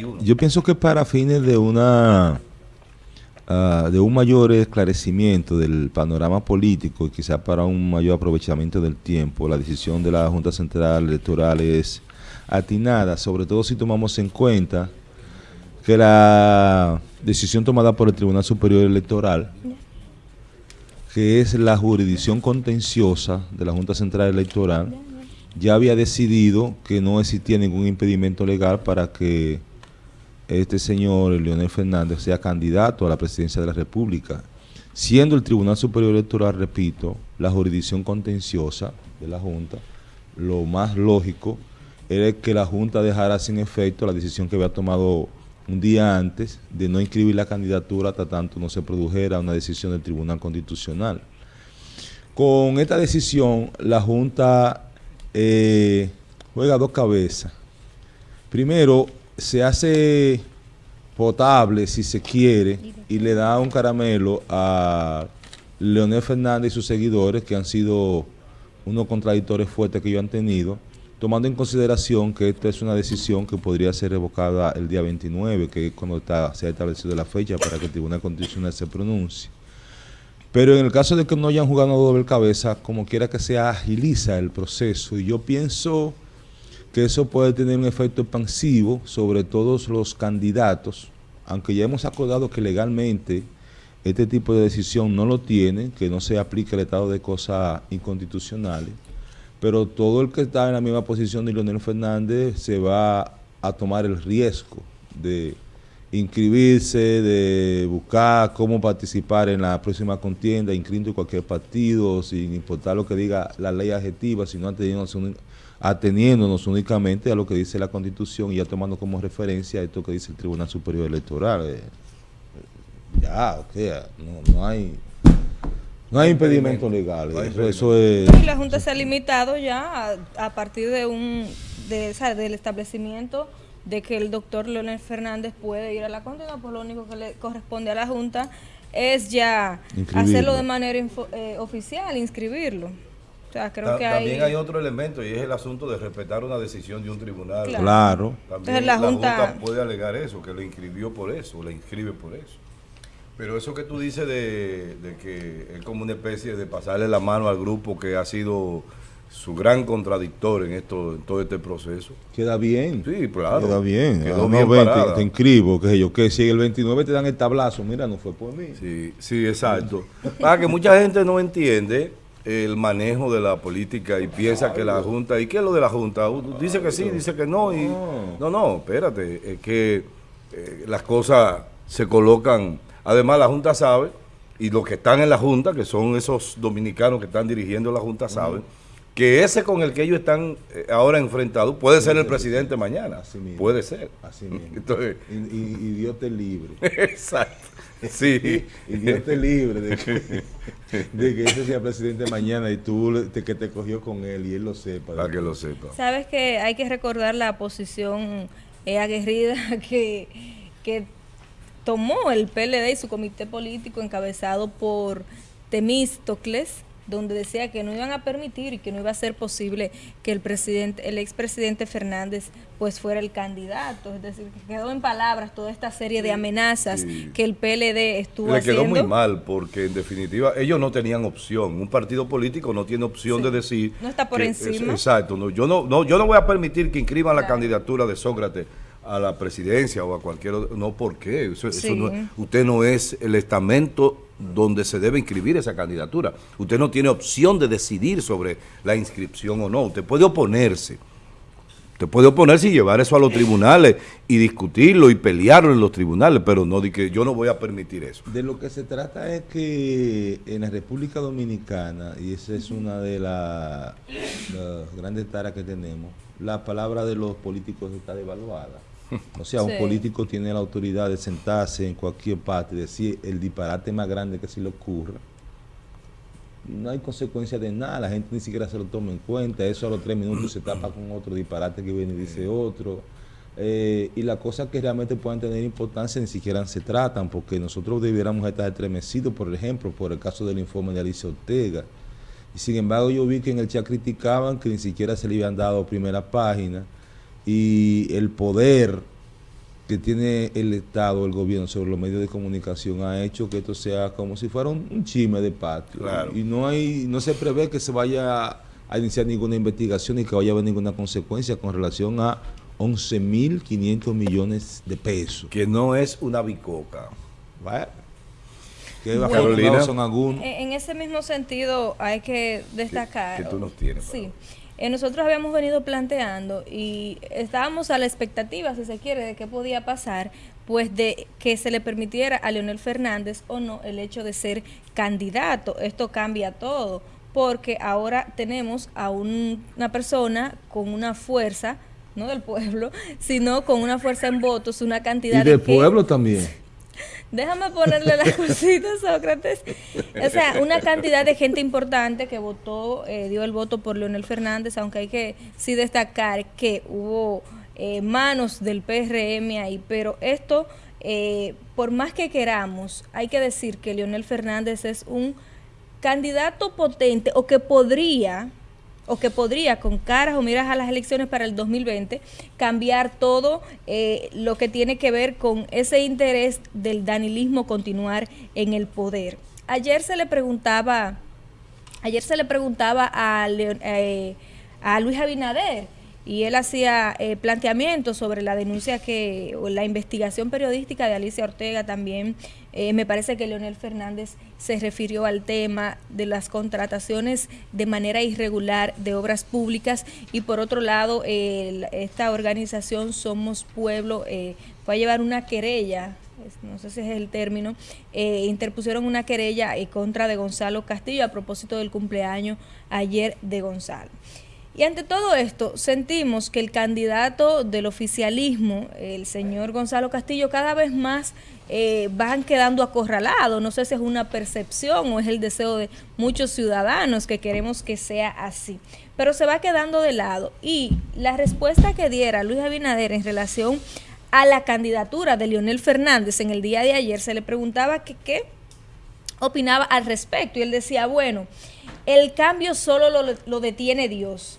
31. Yo pienso que para fines de una ah, de un mayor esclarecimiento del panorama político y quizá para un mayor aprovechamiento del tiempo, la decisión de la Junta Central Electoral es atinada, sobre todo si tomamos en cuenta que la decisión tomada por el Tribunal Superior Electoral, que es la jurisdicción contenciosa de la Junta Central Electoral, ya había decidido que no existía ningún impedimento legal para que este señor Leonel Fernández sea candidato a la presidencia de la República, siendo el Tribunal Superior Electoral, repito, la jurisdicción contenciosa de la Junta, lo más lógico era que la Junta dejara sin efecto la decisión que había tomado un día antes de no inscribir la candidatura hasta tanto no se produjera una decisión del Tribunal Constitucional. Con esta decisión, la Junta eh, juega dos cabezas. Primero, se hace potable, si se quiere, y le da un caramelo a Leonel Fernández y sus seguidores, que han sido unos contradictores fuertes que ellos han tenido, tomando en consideración que esta es una decisión que podría ser revocada el día 29, que es cuando está, se ha establecido la fecha para que el Tribunal Constitucional se pronuncie. Pero en el caso de que no hayan jugado doble cabeza, como quiera que se agiliza el proceso. Y yo pienso que eso puede tener un efecto expansivo sobre todos los candidatos, aunque ya hemos acordado que legalmente este tipo de decisión no lo tiene, que no se aplique el estado de cosas inconstitucionales, pero todo el que está en la misma posición de Leonel Fernández se va a tomar el riesgo de inscribirse, de buscar cómo participar en la próxima contienda, inscrito en cualquier partido, sin importar lo que diga la ley adjetiva, sino ateniéndonos, únicamente a lo que dice la Constitución y ya tomando como referencia esto que dice el Tribunal Superior Electoral. Eh, ya, o sea, no, hay... No hay impedimento legal. eso, es, y la Junta se ha limitado ya a, partir de un de, del establecimiento de que el doctor Leonel Fernández puede ir a la contienda, pues lo único que le corresponde a la Junta es ya hacerlo de manera eh, oficial, inscribirlo. O sea, creo que también hay... otro elemento y es el asunto de respetar una decisión de un tribunal. Claro. También la, junta... puede alegar eso, que lo inscribió por eso, la inscribe por eso. Pero eso que tú dices de, de que es como una especie de pasarle la mano al grupo que ha sido su gran contradictor en esto en todo este proceso. Queda bien. Sí, claro. Queda bien. Quedó bien te, te, inscribo, que yo, que si el 29 te dan el tablazo, mira, no fue por mí. Sí, sí, exacto. Para que mucha gente no entiende el manejo de la política y piensa que la Junta, ¿y qué es lo de la Junta? Dice que sí, dice que no, y no, no, espérate, es que eh, las cosas se colocan, además la Junta sabe, y los que están en la Junta, que son esos dominicanos que están dirigiendo la Junta, saben, que ese con el que ellos están eh, ahora enfrentados puede ser el presidente mañana. Así mismo. Puede ser. Así mismo. Entonces, y, Dios te libre. Exacto. Sí. y Dios te libre de que, ese sea presidente mañana y tú que te cogió con él y él lo sepa. Para que lo sepa. Sabes que hay que recordar la posición eh, aguerrida que, que tomó el PLD y su comité político encabezado por Temístocles donde decía que no iban a permitir y que no iba a ser posible que el presidente, el expresidente Fernández pues fuera el candidato, es decir, que quedó en palabras toda esta serie de amenazas que el PLD estuvo haciendo. Le quedó muy mal porque en definitiva ellos no tenían opción, un partido político no tiene opción de decir... No está por encima. exacto, no, yo, no, no, yo no voy a permitir que inscriban la candidatura de Sócrates a la presidencia o a cualquier otro, no, ¿por qué? usted no es el estamento donde se debe inscribir esa candidatura. Usted no tiene opción de decidir sobre la inscripción o no. Usted puede oponerse. Usted puede oponerse y llevar eso a los tribunales y discutirlo y pelearlo en los tribunales, pero no de que yo no voy a permitir eso. De lo que se trata es que en la República Dominicana, y esa es una de las grandes taras que tenemos, la palabra de los políticos está devaluada. O sea, un político tiene la autoridad de sentarse en cualquier parte y decir el disparate más grande que se le ocurra. no hay consecuencia de nada, la gente ni siquiera se lo toma en cuenta. Eso a los tres minutos se tapa con otro disparate que viene y dice otro. Eh, y las cosas que realmente puedan tener importancia ni siquiera se tratan, porque nosotros debiéramos estar estremecidos, por ejemplo, por el caso del informe de Alicia Ortega. Y sin embargo, yo vi que en el chat criticaban que ni siquiera se le habían dado primera página y el poder que tiene el Estado, el gobierno sobre los medios de comunicación ha hecho que esto sea como si fuera un, chisme de patio. Y no hay no se prevé que se vaya a iniciar ninguna investigación y que vaya a haber ninguna consecuencia con relación a 11.500 millones de pesos. Que no es una bicoca. son En ese mismo sentido hay que destacar... Que, tú nos tienes. Sí. Eh, nosotros habíamos venido planteando y estábamos a la expectativa, si se quiere, de qué podía pasar, pues de que se le permitiera a Leonel Fernández o no el hecho de ser candidato. Esto cambia todo, porque ahora tenemos a una persona con una fuerza, no del pueblo, sino con una fuerza en votos, una cantidad y del pueblo también. Déjame ponerle la cosita, Sócrates. O sea, una cantidad de gente importante que votó, eh, dio el voto por Leonel Fernández, aunque hay que sí destacar que hubo eh, manos del PRM ahí, pero esto, eh, por más que queramos, hay que decir que Leonel Fernández es un candidato potente o que podría o que podría con caras o miras a las elecciones para el 2020 cambiar todo eh, lo que tiene que ver con ese interés del danilismo continuar en el poder. Ayer se le preguntaba, ayer se le preguntaba a, eh, a Luis Abinader y él hacía eh, planteamientos sobre la denuncia que, o la investigación periodística de Alicia Ortega también. Eh, me parece que Leonel Fernández se refirió al tema de las contrataciones de manera irregular de obras públicas y por otro lado esta organización Somos Pueblo eh, fue a llevar una querella no sé si es el término, interpusieron una querella en contra de Gonzalo Castillo a propósito del cumpleaños ayer de Gonzalo. Y ante todo esto, sentimos que el candidato del oficialismo, el señor Gonzalo Castillo, cada vez más eh, van quedando acorralados. No sé si es una percepción o es el deseo de muchos ciudadanos que queremos que sea así. Pero se va quedando de lado. Y la respuesta que diera Luis Abinader en relación a la candidatura de Leonel Fernández en el día de ayer, se le preguntaba qué opinaba al respecto. Y él decía, bueno, el cambio solo lo, lo detiene Dios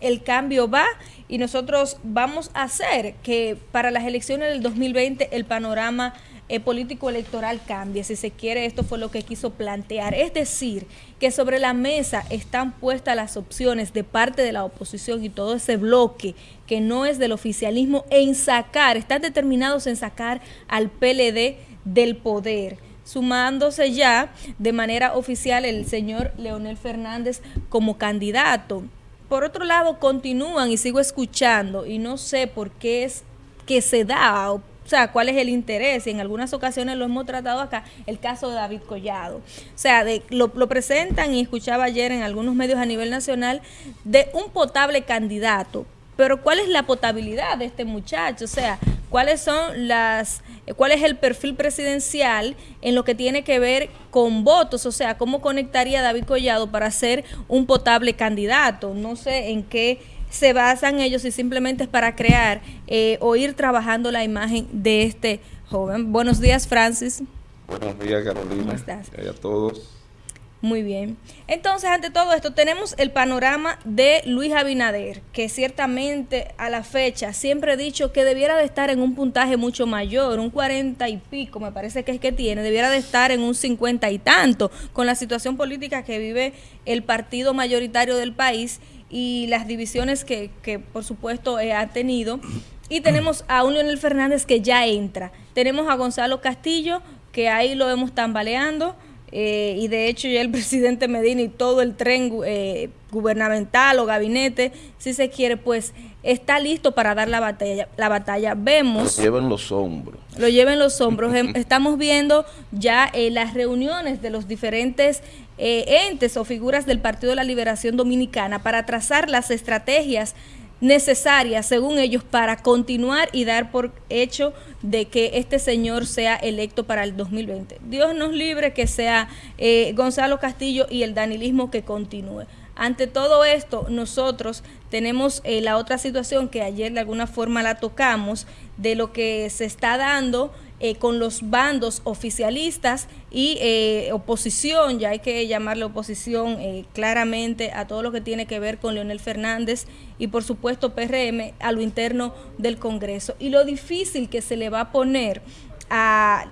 el cambio va y nosotros vamos a hacer que para las elecciones del 2020 el panorama eh, político electoral cambie. Si se quiere, esto fue lo que quiso plantear. Es decir, que sobre la mesa están puestas las opciones de parte de la oposición y todo ese bloque que no es del oficialismo en sacar, están determinados en sacar al PLD del poder sumándose ya de manera oficial el señor Leonel Fernández como candidato por otro lado, continúan y sigo escuchando y no sé por qué es que se da, o, sea, cuál es el interés. Y en algunas ocasiones lo hemos tratado acá, el caso de David Collado. O sea, lo, lo presentan y escuchaba ayer en algunos medios a nivel nacional de un potable candidato. Pero ¿cuál es la potabilidad de este muchacho? O sea, ¿cuáles son las cuál es el perfil presidencial en lo que tiene que ver con votos, o sea, cómo conectaría David Collado para ser un potable candidato. No sé en qué se basan ellos y simplemente es para crear eh, o ir trabajando la imagen de este joven. Buenos días, Francis. Buenos días, Carolina. ¿Cómo estás? Y a todos. Muy bien. Entonces, ante todo esto, tenemos el panorama de Luis Abinader, que ciertamente a la fecha siempre he dicho que debiera de estar en un puntaje mucho mayor, un 40 y pico, me parece que es que tiene, debiera de estar en un 50 y tanto, con la situación política que vive el partido mayoritario del país y las divisiones que, que por supuesto, eh, ha tenido. Y tenemos a un Leonel Fernández que ya entra. Tenemos a Gonzalo Castillo, que ahí lo vemos tambaleando eh, y de hecho ya el presidente Medina y todo el tren eh, gubernamental o gabinete, si se quiere, pues está listo para dar la batalla. La batalla. Vemos... Lo lleven los hombros. Lo lleven los hombros. Em, estamos viendo ya eh, las reuniones de los diferentes entes o figuras del Partido de la Liberación Dominicana para trazar las estrategias necesarias, según ellos, para continuar y dar por hecho de que este señor sea electo para el 2020. Dios nos libre que sea eh, Gonzalo Castillo y el danilismo que continúe. Ante todo esto, nosotros tenemos eh, la otra situación que ayer de alguna forma la tocamos, de lo que se está dando eh, con los bandos oficialistas y eh, oposición, ya hay que llamarle oposición claramente a todo lo que tiene que ver con Leonel Fernández y por supuesto PRM a lo interno del Congreso. Y lo difícil que se le va a poner a,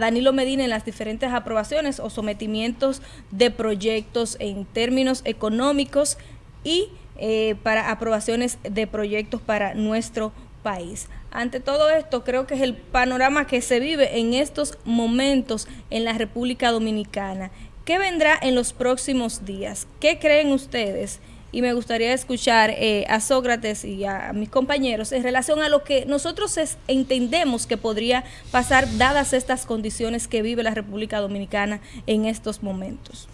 Danilo Medina en las diferentes aprobaciones o sometimientos de proyectos en términos económicos y eh, para aprobaciones de proyectos para nuestro país. Ante todo esto, creo que es el panorama que se vive en estos momentos en la República Dominicana. ¿Qué vendrá en los próximos días? ¿Qué creen ustedes? Y me gustaría escuchar eh, a Sócrates y a, mis compañeros en relación a lo que nosotros entendemos que podría pasar dadas estas condiciones que vive la República Dominicana en estos momentos.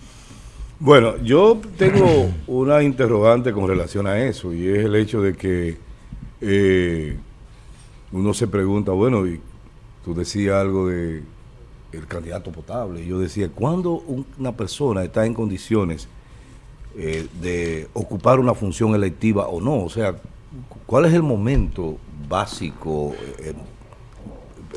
Bueno, yo tengo una interrogante con relación a eso y es el hecho de que eh, uno se pregunta, bueno, y tú decías algo de el candidato potable, yo decía, ¿cuándo una persona está en condiciones eh, de ocupar una función electiva o no? O sea, ¿cuál es el momento básico? Eh,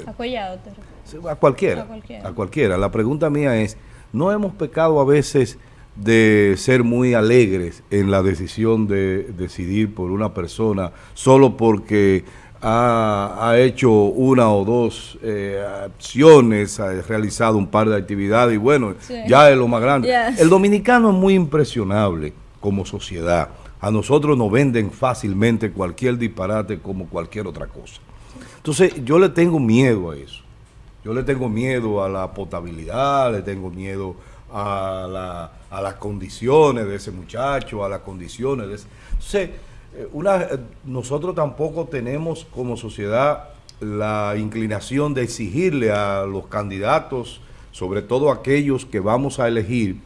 a cualquiera, a cualquiera. A cualquiera. La pregunta mía es, ¿no hemos pecado a veces de ser muy alegres en la decisión de decidir por una persona solo porque ha, hecho una o dos eh, acciones, ha realizado un par de actividades y bueno, ya es lo más grande. El dominicano es muy impresionable como sociedad. A nosotros nos venden fácilmente cualquier disparate como cualquier otra cosa. Entonces yo le tengo miedo a eso. Yo le tengo miedo a la potabilidad, le tengo miedo a, la, a las condiciones de ese muchacho, a las condiciones de ese... Entonces, una, eh, nosotros tampoco tenemos como sociedad la inclinación de exigirle a los candidatos, sobre todo aquellos que vamos a elegir,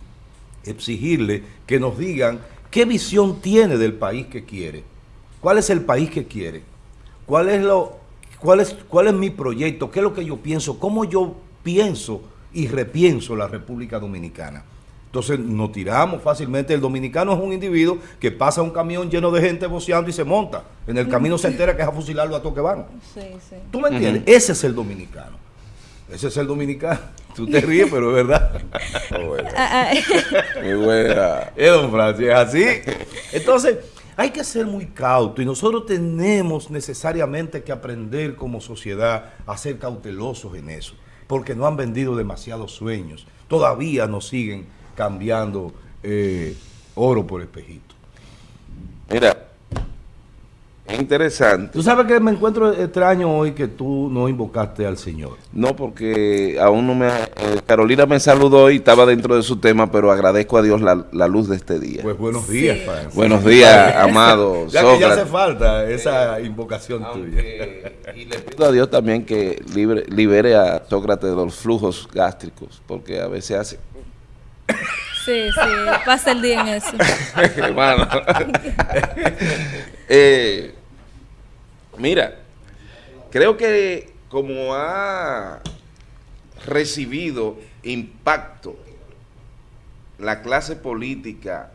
exigirle que nos digan qué visión tiene del país que quiere, cuál es el país que quiere, cuál es, lo, cuál es, cuál es mi proyecto, qué es lo que yo pienso, cómo yo pienso y repienso la República Dominicana. Entonces nos tiramos fácilmente. El dominicano es un individuo que pasa un camión lleno de gente boceando y se monta. En el camino se entera que es a fusilarlo a toque van. Sí, sí. ¿Tú me entiendes? Ese es el dominicano. Ese es el dominicano. Tú te ríes, pero es verdad. Ah, ah. Muy buena. Es don Francis, es así. Entonces, hay que ser muy cauto y nosotros tenemos necesariamente que aprender como sociedad a ser cautelosos en eso porque no han vendido demasiados sueños. Todavía nos siguen cambiando eh, oro por espejito. Mira, es interesante. ¿Tú sabes que me encuentro extraño hoy que tú no invocaste al Señor? No, porque aún no me... Eh, Carolina me saludó y estaba dentro de su tema, pero agradezco a Dios la, luz de este día. Pues buenos días, Buenos días, amado Ya que ya hace falta esa invocación tuya. Y le pido a Dios también que libere a Sócrates de los flujos gástricos, porque a veces hace... Sí, sí, pasa el día en eso. Hermano. eh, Mira, creo que como ha recibido impacto la clase política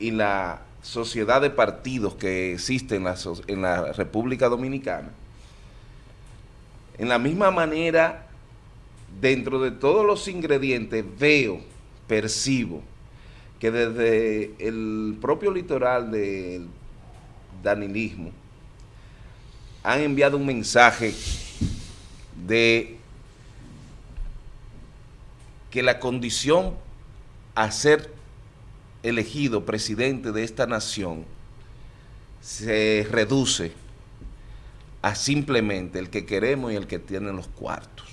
y la sociedad de partidos que existe en la, en la República Dominicana, en la misma manera, dentro de todos los ingredientes, veo, percibo, que desde el propio litoral del danilismo, han enviado un mensaje de que la condición a ser elegido presidente de esta nación se reduce a simplemente el que queremos y el que tiene los cuartos.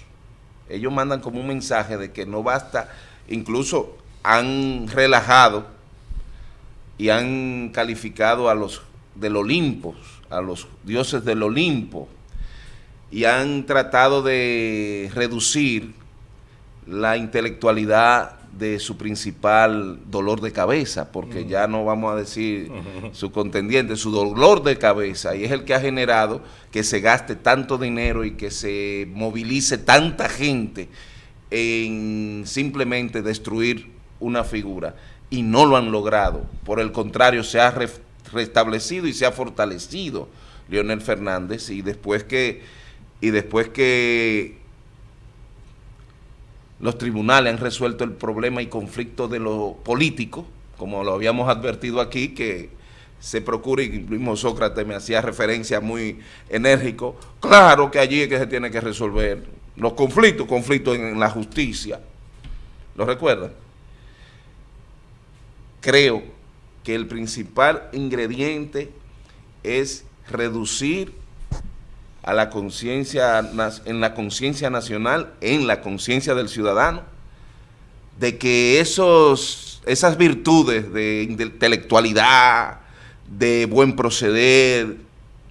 Ellos mandan como un mensaje de que no basta, incluso han relajado y han calificado a los del Olimpo a los dioses del Olimpo y han tratado de reducir la intelectualidad de su principal dolor de cabeza, porque ya no vamos a decir su contendiente, su dolor de cabeza, y es el que ha generado que se gaste tanto dinero y que se movilice tanta gente en simplemente destruir una figura, y no lo han logrado, por el contrario, se ha restablecido y se ha fortalecido Leonel Fernández y después que y después que los tribunales han resuelto el problema y conflicto de lo político, como lo habíamos advertido aquí, que se procura, y mismo Sócrates me hacía referencia muy enérgico, claro que allí es que se tiene que resolver los conflictos, conflictos en la justicia, ¿lo recuerdan? Creo que el principal ingrediente es reducir a la conciencia, en la conciencia nacional, en la conciencia del ciudadano, de que esos, esas virtudes de intelectualidad, de buen proceder,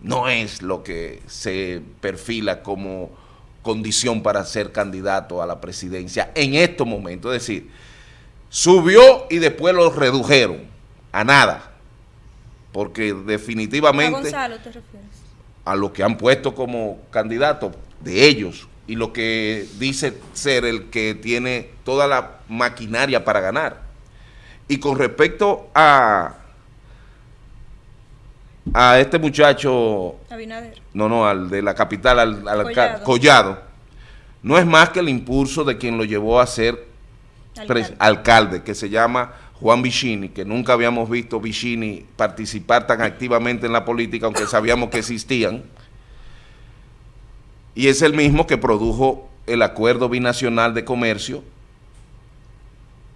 no es lo que se perfila como condición para ser candidato a la presidencia en estos momentos. Es decir, subió y después lo redujeron a nada, porque definitivamente... ¿A Gonzalo te refieres? a lo que han puesto como candidato de ellos y lo que dice ser el que tiene toda la maquinaria para ganar. Y con respecto a a este muchacho Abinader. no, no, al de la capital, al, Collado. no es más que el impulso de quien lo llevó a ser alcalde, alcalde que se llama Juan Vicini, que nunca habíamos visto Vicini participar tan activamente en la política, aunque sabíamos que existían, y es el mismo que produjo el acuerdo binacional de comercio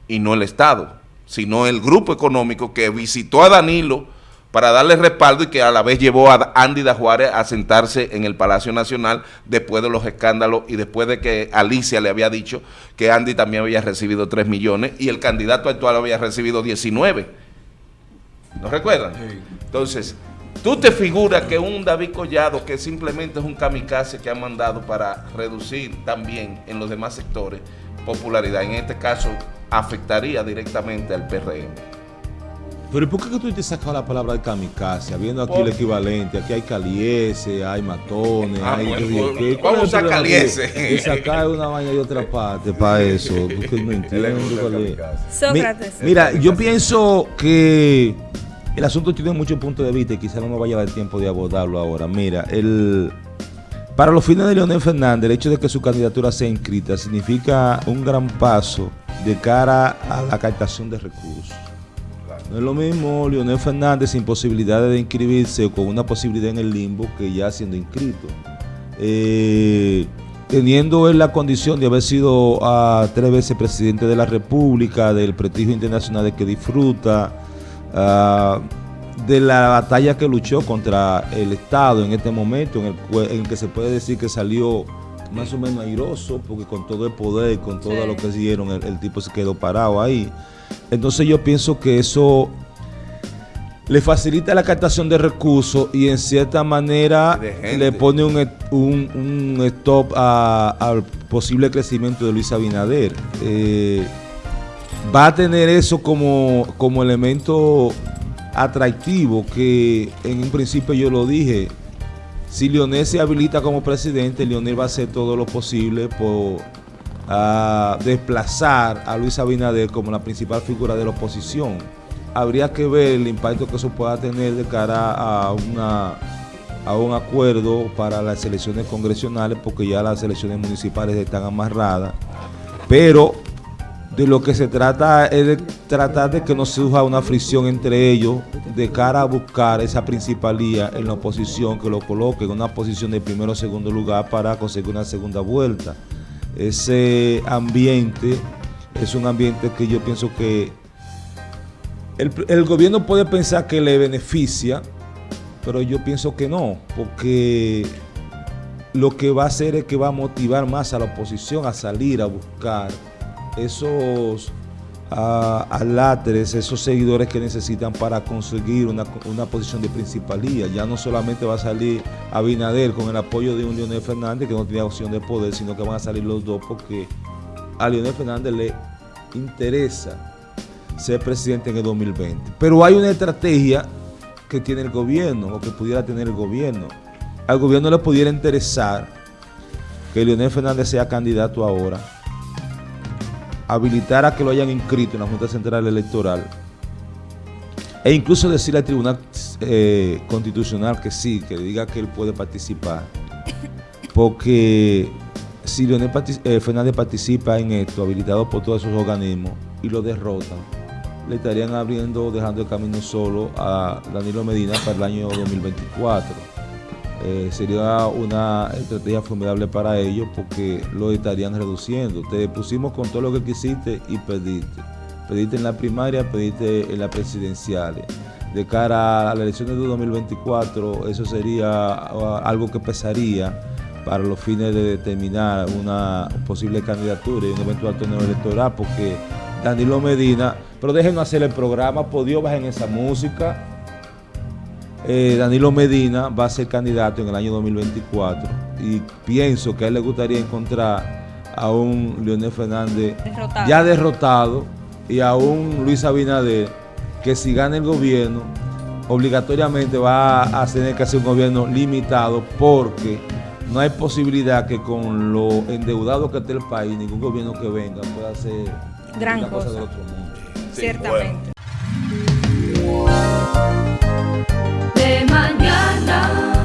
y no el Estado, sino el grupo económico que visitó a Danilo para darle respaldo y que a la vez llevó a Andy da Juárez a sentarse en el Palacio Nacional después de los escándalos y después de que Alicia le había dicho que Andy también había recibido 3 millones y el candidato actual había recibido 19. ¿No recuerdan? Entonces, tú te figuras que un David Collado que simplemente es un kamikaze que ha mandado para reducir también en los demás sectores popularidad, en este caso afectaría directamente al PRM. Pero ¿por qué tú te sacado la palabra de kamikaze? Habiendo aquí el equivalente, aquí hay caliese, hay matones, ah, hay... ¿Cómo usa caliese? Y sacar una vaina de otra parte para eso. Porque no entiendo Sócrates. Mira, yo pienso que el asunto tiene muchos puntos de vista y quizá no me vaya a dar tiempo de abordarlo ahora. Mira, el... Para los fines de Leonel Fernández, el hecho de que su candidatura sea inscrita significa un gran paso de cara a la captación de recursos. No es lo mismo Leonel Fernández sin posibilidad de inscribirse o con una posibilidad en el limbo que ya siendo inscrito. Eh, teniendo él la condición de haber sido a ah, tres veces presidente de la República, del prestigio internacional de que disfruta, ah, de la batalla que luchó contra el Estado en este momento, en el, que se puede decir que salió más o menos airoso, porque con todo el poder, con todo lo que hicieron, el tipo se quedó parado ahí. Entonces yo pienso que eso le facilita la captación de recursos y en cierta manera le pone un, stop al posible crecimiento de Luis Abinader. Eh, va a tener eso como, como elemento atractivo que en un principio yo lo dije. Si Leonel se habilita como presidente, Leonel va a hacer todo lo posible por a desplazar a Luis Abinader como la principal figura de la oposición. Habría que ver el impacto que eso pueda tener de cara a un acuerdo para las elecciones congresionales porque ya las elecciones municipales están amarradas pero de lo que se trata es de tratar de que no surja una fricción entre ellos de cara a buscar esa principalía en la oposición que lo coloque en una posición de primero o segundo lugar para conseguir una segunda vuelta ese ambiente es un ambiente que yo pienso que el, gobierno puede pensar que le beneficia, pero yo pienso que no, porque lo que va a hacer es que va a motivar más a la oposición a salir a buscar esos a, láteres, esos seguidores que necesitan para conseguir una, posición de principalía. Ya no solamente va a salir Abinader con el apoyo de un Leonel Fernández que no tiene opción de poder, sino que van a salir los dos porque a Leonel Fernández le interesa ser presidente en el 2020. Pero hay una estrategia que tiene el gobierno o que pudiera tener el gobierno. Al gobierno le pudiera interesar que Leonel Fernández sea candidato ahora habilitar a que lo hayan inscrito en la Junta Central Electoral e incluso decirle al Tribunal eh, Constitucional que sí, que diga que él puede participar, porque si Leonel eh, Fernández participa en esto, habilitado por todos esos organismos, y lo derrotan, le estarían abriendo, dejando el camino solo a Danilo Medina para el año 2024. Eh, sería una estrategia formidable para ellos porque lo estarían reduciendo. Te pusimos con todo lo que quisiste y perdiste. Perdiste en la primaria, perdiste en las presidenciales. De cara a las elecciones de 2024, eso sería ah, algo que pesaría para los fines de determinar una posible candidatura y un eventual torneo electoral, porque Danilo Medina, pero déjenos hacer el programa, por Dios, bajen esa música. Eh, Danilo Medina va a ser candidato en el año 2024 y pienso que a él le gustaría encontrar a un Leonel Fernández Derrotado. ya derrotado y a un Luis Abinader que si gana el gobierno obligatoriamente va a tener que hacer un gobierno limitado porque no hay posibilidad que con lo endeudado que esté el país ningún gobierno que venga pueda hacer Gran cosa cosa. del otro mundo. Ciertamente. bueno de mañana.